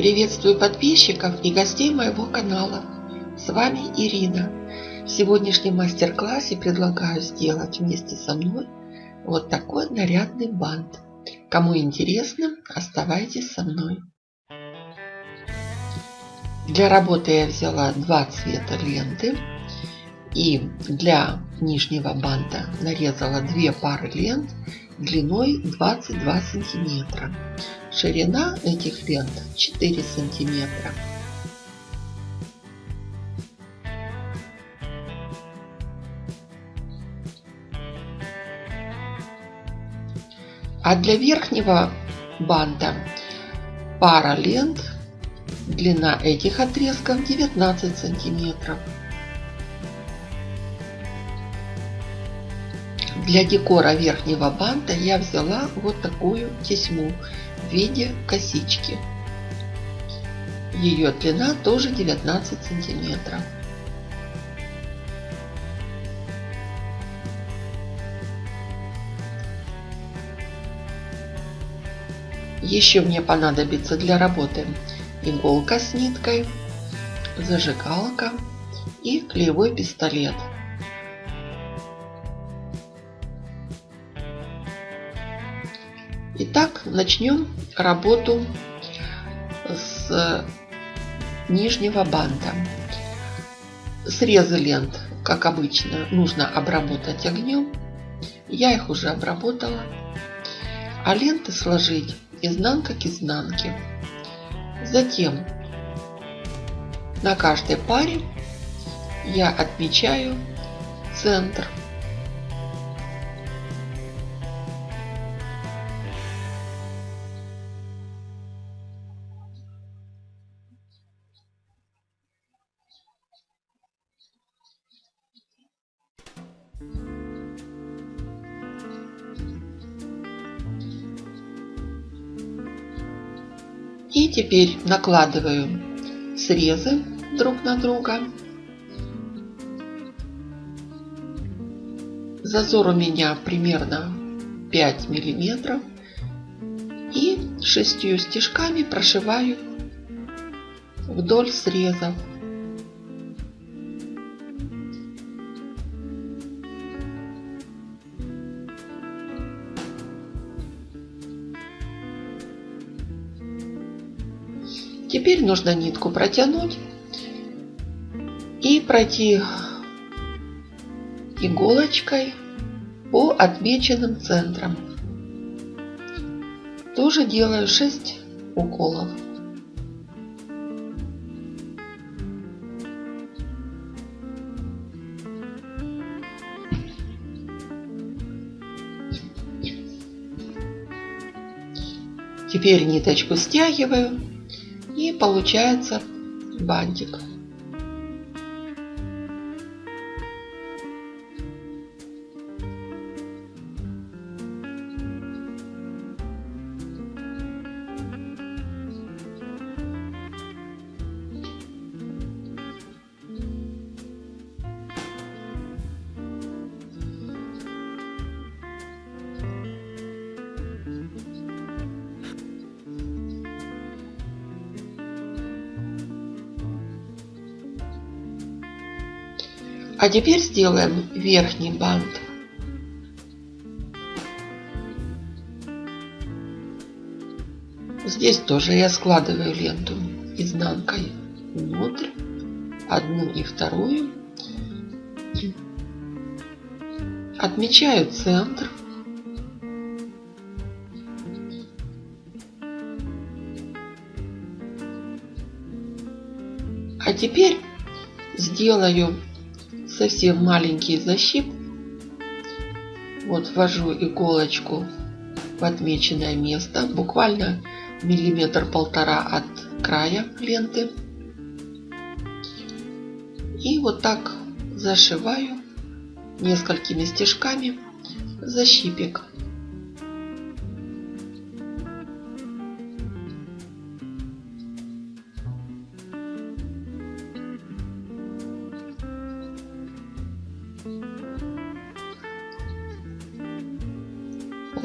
Приветствую подписчиков и гостей моего канала. С вами Ирина. В сегодняшнем мастер-классе предлагаю сделать вместе со мной вот такой нарядный бант. Кому интересно, оставайтесь со мной. Для работы я взяла два цвета ленты. И для нижнего банта нарезала две пары лент длиной 22 сантиметра. Ширина этих лент 4 сантиметра. А для верхнего банта пара лент, длина этих отрезков 19 сантиметров. Для декора верхнего банта я взяла вот такую тесьму в виде косички. Ее длина тоже 19 сантиметров. Еще мне понадобится для работы иголка с ниткой, зажигалка и клеевой пистолет. Итак, начнем работу с нижнего банта. Срезы лент, как обычно, нужно обработать огнем. Я их уже обработала. А ленты сложить изнанка к изнанке. Затем на каждой паре я отмечаю центр И теперь накладываю срезы друг на друга. Зазор у меня примерно 5 миллиметров. И шестью стежками прошиваю вдоль срезов. Теперь нужно нитку протянуть и пройти иголочкой по отмеченным центрам. Тоже делаю 6 уколов. Теперь ниточку стягиваю получается бантик. А теперь сделаем верхний бант. Здесь тоже я складываю ленту изнанкой внутрь, одну и вторую. Отмечаю центр. А теперь сделаю совсем маленький защип. Вот ввожу иголочку в отмеченное место, буквально миллиметр-полтора от края ленты. И вот так зашиваю несколькими стежками защипик.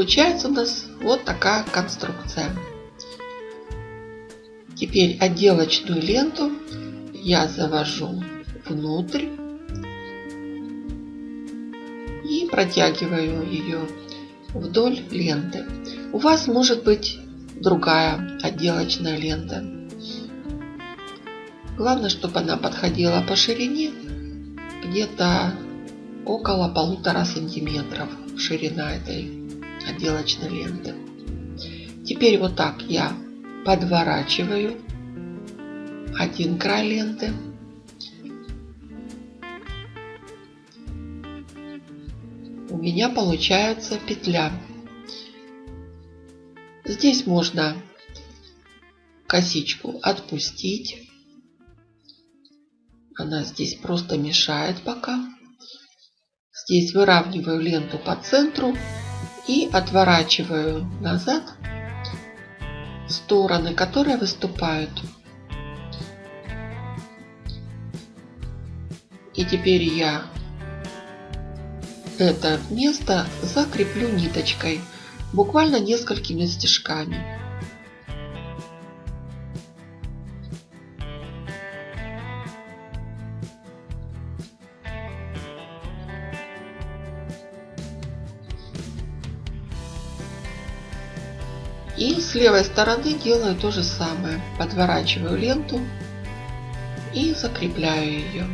Получается у нас вот такая конструкция. Теперь отделочную ленту я завожу внутрь и протягиваю ее вдоль ленты. У вас может быть другая отделочная лента. Главное, чтобы она подходила по ширине где-то около полутора сантиметров ширина этой отделочной ленты. Теперь вот так я подворачиваю один край ленты. У меня получается петля. Здесь можно косичку отпустить. Она здесь просто мешает пока. Здесь выравниваю ленту по центру и отворачиваю назад стороны, которые выступают. И теперь я это место закреплю ниточкой, буквально несколькими стежками. И с левой стороны делаю то же самое. Подворачиваю ленту и закрепляю ее.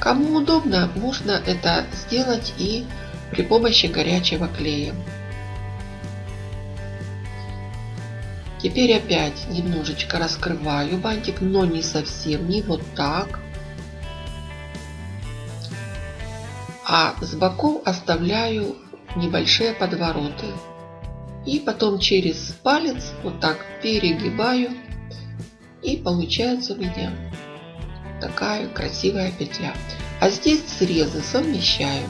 Кому удобно, можно это сделать и при помощи горячего клея. Теперь опять немножечко раскрываю бантик, но не совсем, не вот так. А с боков оставляю небольшие подвороты. И потом через палец вот так перегибаю. И получается у меня такая красивая петля. А здесь срезы совмещаю.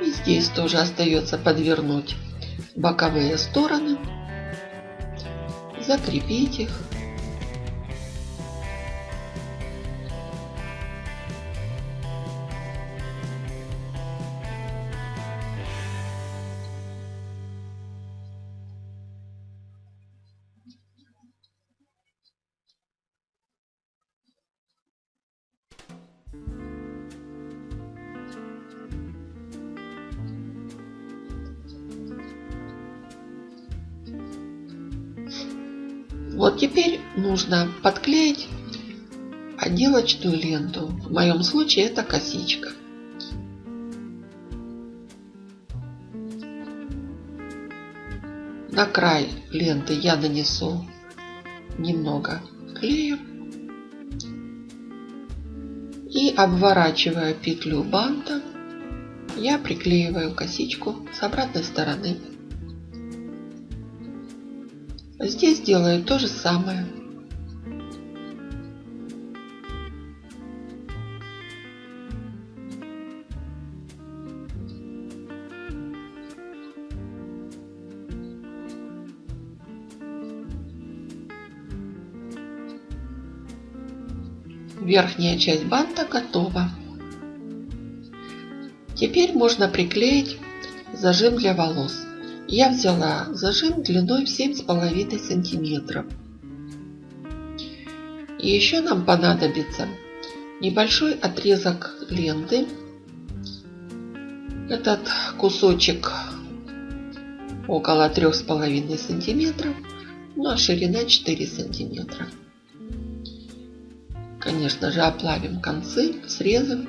И здесь тоже остается подвернуть боковые стороны, закрепить их Вот теперь нужно подклеить отделочную ленту. В моем случае это косичка. На край ленты я нанесу немного клея. И обворачивая петлю банта, я приклеиваю косичку с обратной стороны. Здесь делаю то же самое. Верхняя часть банта готова. Теперь можно приклеить зажим для волос. Я взяла зажим длиной в 7,5 сантиметров. И еще нам понадобится небольшой отрезок ленты. Этот кусочек около 3,5 сантиметров, ну а ширина 4 сантиметра. Конечно же оплавим концы, срезом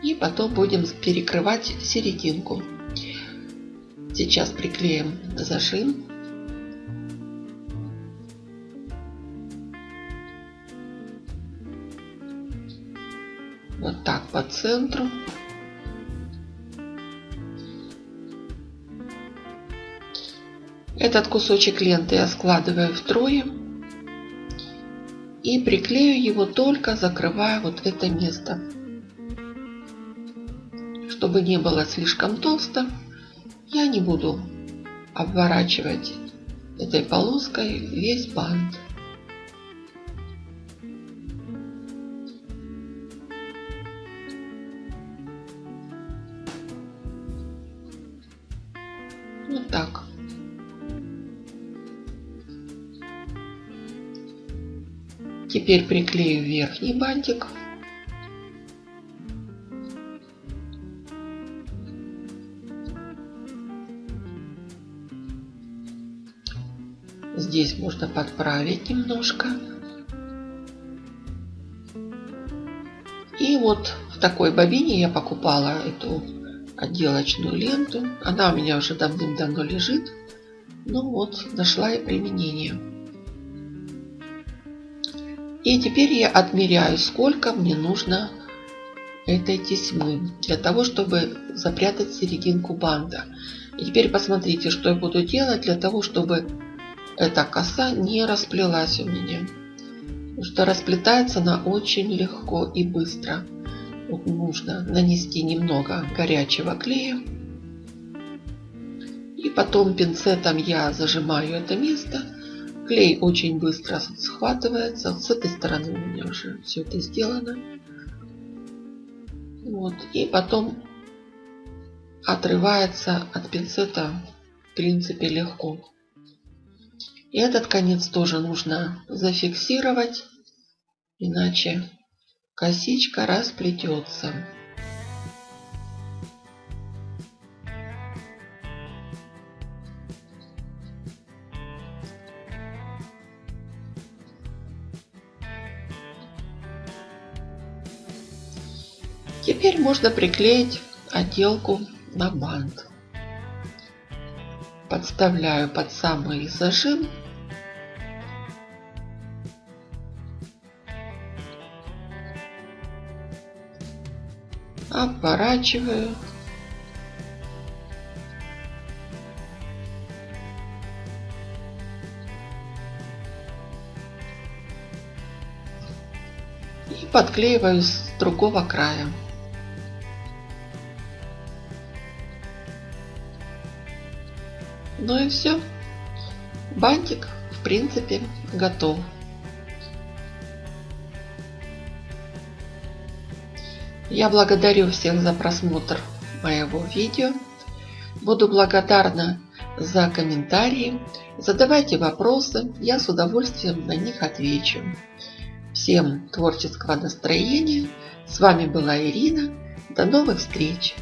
и потом будем перекрывать серединку. Сейчас приклеим зажим. Вот так по центру. Этот кусочек ленты я складываю втрое и приклею его только закрывая вот это место, чтобы не было слишком толсто я не буду обворачивать этой полоской весь бант. Вот так. Теперь приклею верхний бантик. Здесь можно подправить немножко. И вот в такой бобине я покупала эту отделочную ленту. Она у меня уже давным-давно лежит. Ну вот, нашла и применение. И теперь я отмеряю, сколько мне нужно этой тесьмы для того, чтобы запрятать серединку банда. И теперь посмотрите, что я буду делать для того, чтобы эта коса не расплелась у меня. Потому что расплетается она очень легко и быстро. Вот нужно нанести немного горячего клея. И потом пинцетом я зажимаю это место Клей очень быстро схватывается. С этой стороны у меня уже все это сделано. Вот. И потом отрывается от пинцета в принципе легко. И этот конец тоже нужно зафиксировать, иначе косичка расплетется. Теперь можно приклеить отделку на бант. Подставляю под самый зажим. Обворачиваю. И подклеиваю с другого края. Ну и все. Бантик в принципе готов. Я благодарю всех за просмотр моего видео. Буду благодарна за комментарии. Задавайте вопросы, я с удовольствием на них отвечу. Всем творческого настроения. С вами была Ирина. До новых встреч!